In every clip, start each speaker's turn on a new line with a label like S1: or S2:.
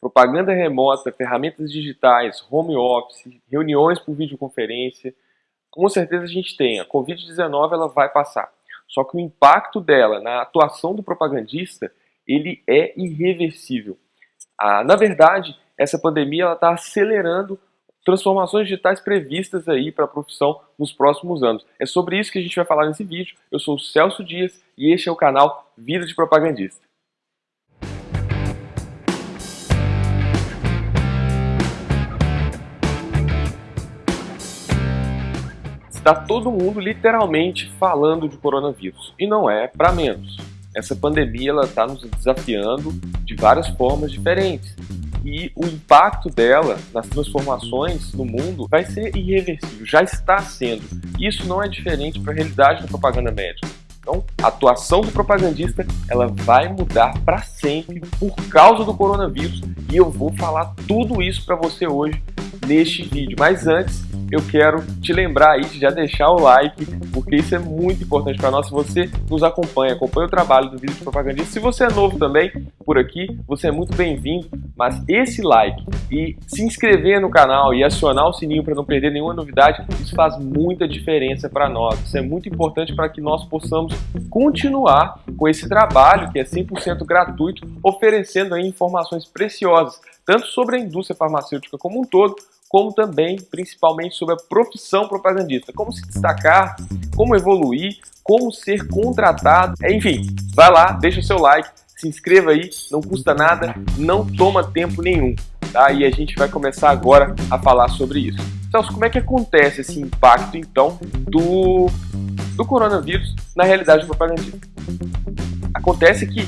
S1: propaganda remota, ferramentas digitais, home office, reuniões por videoconferência, com certeza a gente tem. A Covid-19 ela vai passar. Só que o impacto dela na atuação do propagandista, ele é irreversível. Ah, na verdade, essa pandemia está acelerando transformações digitais previstas aí para a profissão nos próximos anos. É sobre isso que a gente vai falar nesse vídeo. Eu sou o Celso Dias e este é o canal Vida de Propagandista. Está todo mundo literalmente falando de coronavírus. E não é para menos. Essa pandemia está nos desafiando de várias formas diferentes. E o impacto dela nas transformações no mundo vai ser irreversível, já está sendo. Isso não é diferente para a realidade da propaganda médica. Então, a atuação do propagandista ela vai mudar para sempre por causa do coronavírus e eu vou falar tudo isso para você hoje neste vídeo. Mas antes, eu quero te lembrar aí de já deixar o like, porque isso é muito importante para nós. Se você nos acompanha, acompanha o trabalho do vídeo de propagandista, se você é novo também por aqui, você é muito bem-vindo. Mas esse like e se inscrever no canal e acionar o sininho para não perder nenhuma novidade, isso faz muita diferença para nós. Isso é muito importante para que nós possamos continuar com esse trabalho que é 100% gratuito, oferecendo aí informações preciosas, tanto sobre a indústria farmacêutica como um todo, como também, principalmente, sobre a profissão propagandista. Como se destacar, como evoluir, como ser contratado. Enfim, vai lá, deixa seu like, se inscreva aí, não custa nada, não toma tempo nenhum. Tá? E a gente vai começar agora a falar sobre isso. Celso, como é que acontece esse impacto, então, do, do coronavírus na realidade propagandista? Acontece que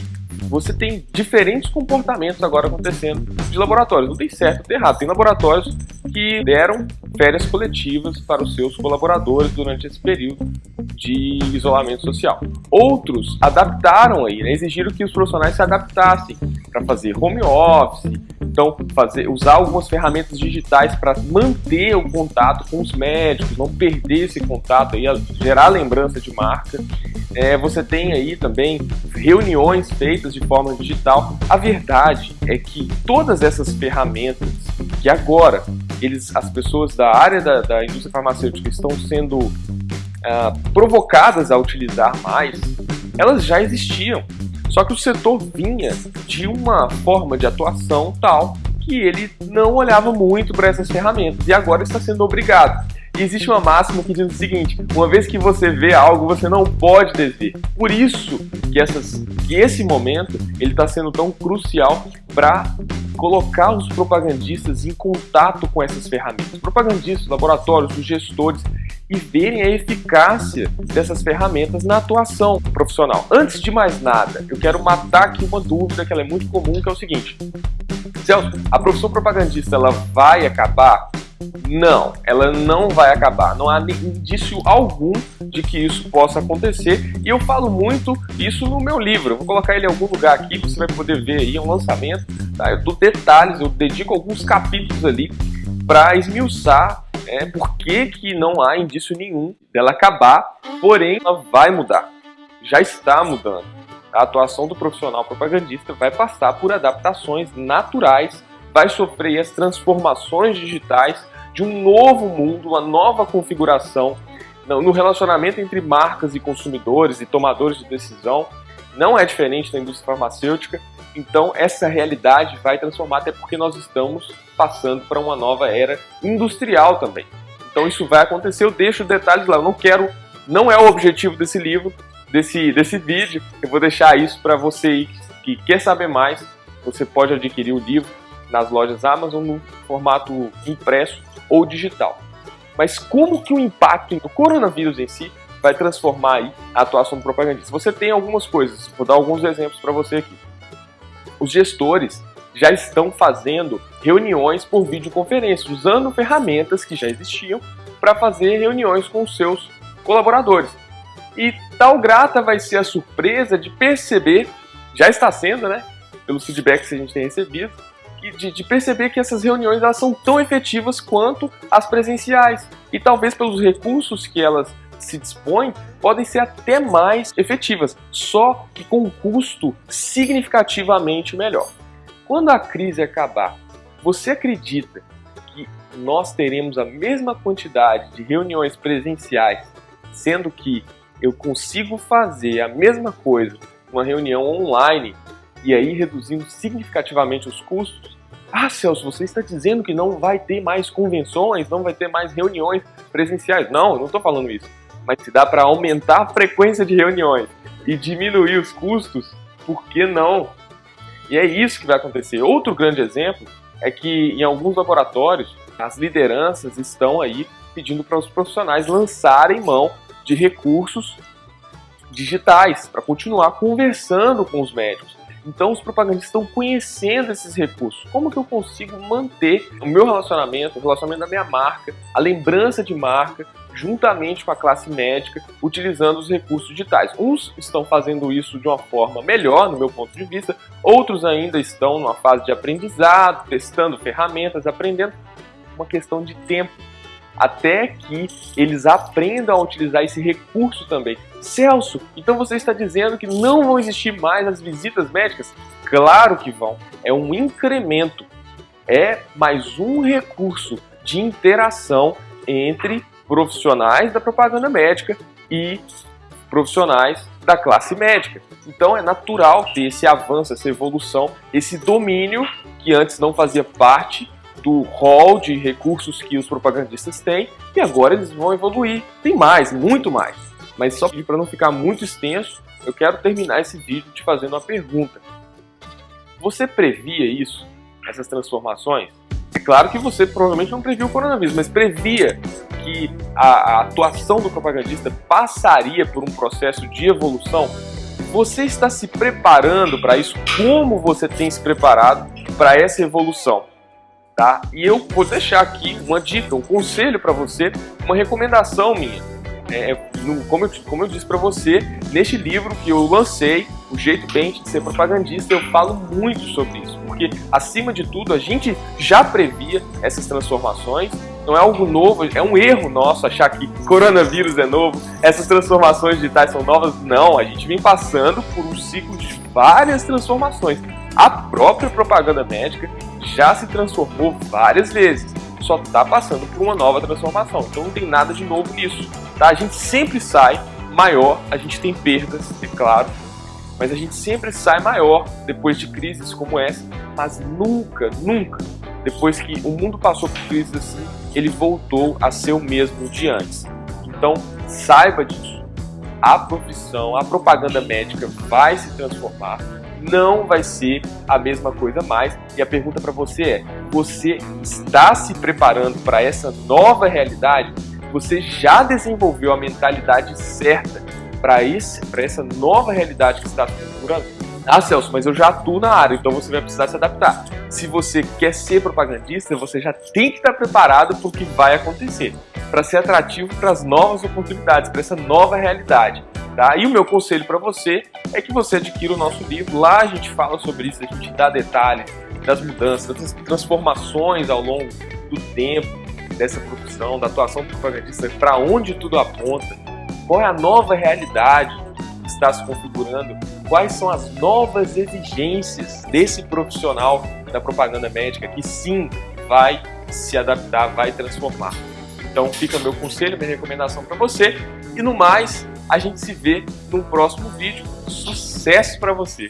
S1: você tem diferentes comportamentos agora acontecendo de laboratórios. Não tem certo, tem errado. Tem laboratórios que deram férias coletivas para os seus colaboradores durante esse período de isolamento social. Outros adaptaram aí, né, exigiram que os profissionais se adaptassem para fazer home office, então fazer, usar algumas ferramentas digitais para manter o contato com os médicos, não perder esse contato aí, gerar lembrança de marca. É, você tem aí também reuniões feitas de forma digital. A verdade é que todas essas ferramentas que agora eles, as pessoas da área da, da indústria farmacêutica estão sendo uh, provocadas a utilizar mais, elas já existiam. Só que o setor vinha de uma forma de atuação tal que ele não olhava muito para essas ferramentas e agora está sendo obrigado. E existe uma máxima que diz o seguinte: uma vez que você vê algo, você não pode desver. Por isso que, essas, que esse momento ele está sendo tão crucial para colocar os propagandistas em contato com essas ferramentas. Propagandistas, laboratórios, os gestores e verem a eficácia dessas ferramentas na atuação profissional. Antes de mais nada, eu quero matar aqui uma dúvida que é muito comum, que é o seguinte. Celso, a profissão propagandista ela vai acabar? Não, ela não vai acabar. Não há indício algum de que isso possa acontecer. E eu falo muito isso no meu livro. Eu vou colocar ele em algum lugar aqui, você vai poder ver aí, é um lançamento. Tá? Eu dou detalhes, eu dedico alguns capítulos ali para esmiuçar é, por que, que não há indício nenhum dela acabar, porém ela vai mudar. Já está mudando. A atuação do profissional propagandista vai passar por adaptações naturais vai sofrer as transformações digitais de um novo mundo, uma nova configuração no relacionamento entre marcas e consumidores e tomadores de decisão. Não é diferente da indústria farmacêutica, então essa realidade vai transformar, até porque nós estamos passando para uma nova era industrial também. Então isso vai acontecer, eu deixo detalhes lá, eu não quero, não é o objetivo desse livro, desse, desse vídeo, eu vou deixar isso para você que quer saber mais, você pode adquirir o livro nas lojas Amazon no formato impresso ou digital. Mas como que o impacto do coronavírus em si vai transformar a atuação do propagandista? Você tem algumas coisas, vou dar alguns exemplos para você aqui. Os gestores já estão fazendo reuniões por videoconferência, usando ferramentas que já existiam para fazer reuniões com os seus colaboradores. E tal grata vai ser a surpresa de perceber, já está sendo, né, pelos feedbacks que a gente tem recebido, de, de, perceber que essas reuniões elas são tão efetivas quanto as presenciais. E talvez pelos recursos que elas se dispõem, podem ser até mais efetivas, só que com um custo significativamente melhor. quando a crise acabar, você acredita que nós teremos a mesma quantidade de reuniões presenciais, sendo que eu consigo fazer a mesma coisa uma reunião online e aí reduzindo significativamente os custos? Ah, Celso, você está dizendo que não vai ter mais convenções, não vai ter mais reuniões presenciais. Não, eu não estou falando isso. Mas se dá para aumentar a frequência de reuniões e diminuir os custos, por que não? E é isso que vai acontecer. Outro grande exemplo é que em alguns laboratórios as lideranças estão aí pedindo para os profissionais lançarem mão de recursos digitais para continuar conversando com os médicos. Então os propagandistas estão conhecendo esses recursos. Como que eu consigo manter o meu relacionamento, o relacionamento da minha marca, a lembrança de marca, juntamente com a classe médica, utilizando os recursos digitais. Uns estão fazendo isso de uma forma melhor, no meu ponto de vista, outros ainda estão numa fase de aprendizado, testando ferramentas, aprendendo. Uma questão de tempo até que eles aprendam a utilizar esse recurso também. Celso, então você está dizendo que não vão existir mais as visitas médicas? Claro que vão. É um incremento. É mais um recurso de interação entre profissionais da propaganda médica e profissionais da classe médica. Então é natural ter esse avanço, essa evolução, esse domínio que antes não fazia parte do hall de recursos que os propagandistas têm e agora eles vão evoluir. Tem mais, muito mais. Mas só para não ficar muito extenso, eu quero terminar esse vídeo te fazendo uma pergunta. Você previa isso, essas transformações? É claro que você provavelmente não previu o coronavírus, mas previa que a, a atuação do propagandista passaria por um processo de evolução? Você está se preparando para isso? Como você tem se preparado para essa evolução? Tá? E eu vou deixar aqui uma dica, um conselho para você, uma recomendação minha. É, no, como, eu, como eu disse para você, neste livro que eu lancei, O Jeito Bem de Ser Propagandista, eu falo muito sobre isso, porque acima de tudo a gente já previa essas transformações, não é algo novo, é um erro nosso achar que coronavírus é novo, essas transformações digitais são novas. Não, a gente vem passando por um ciclo de várias transformações. A própria propaganda médica já se transformou várias vezes, só está passando por uma nova transformação. Então não tem nada de novo nisso. Tá? A gente sempre sai maior, a gente tem perdas, é claro, mas a gente sempre sai maior depois de crises como essa, mas nunca, nunca, depois que o mundo passou por crises assim, ele voltou a ser o mesmo de antes. Então saiba disso. A profissão, a propaganda médica vai se transformar não vai ser a mesma coisa mais. E a pergunta para você é: você está se preparando para essa nova realidade? Você já desenvolveu a mentalidade certa para essa nova realidade que está se configurando? Ah, Celso, mas eu já atuo na área, então você vai precisar se adaptar. Se você quer ser propagandista, você já tem que estar preparado para o que vai acontecer, para ser atrativo para as novas oportunidades, para essa nova realidade. Tá? E o meu conselho para você é que você adquira o nosso livro. Lá a gente fala sobre isso, a gente dá detalhes das mudanças, das transformações ao longo do tempo dessa profissão, da atuação do propagandista, para onde tudo aponta, qual é a nova realidade que está se configurando, quais são as novas exigências desse profissional da propaganda médica que sim vai se adaptar, vai transformar. Então fica meu conselho, minha recomendação para você. E no mais, a gente se vê no próximo vídeo. Sucesso para você!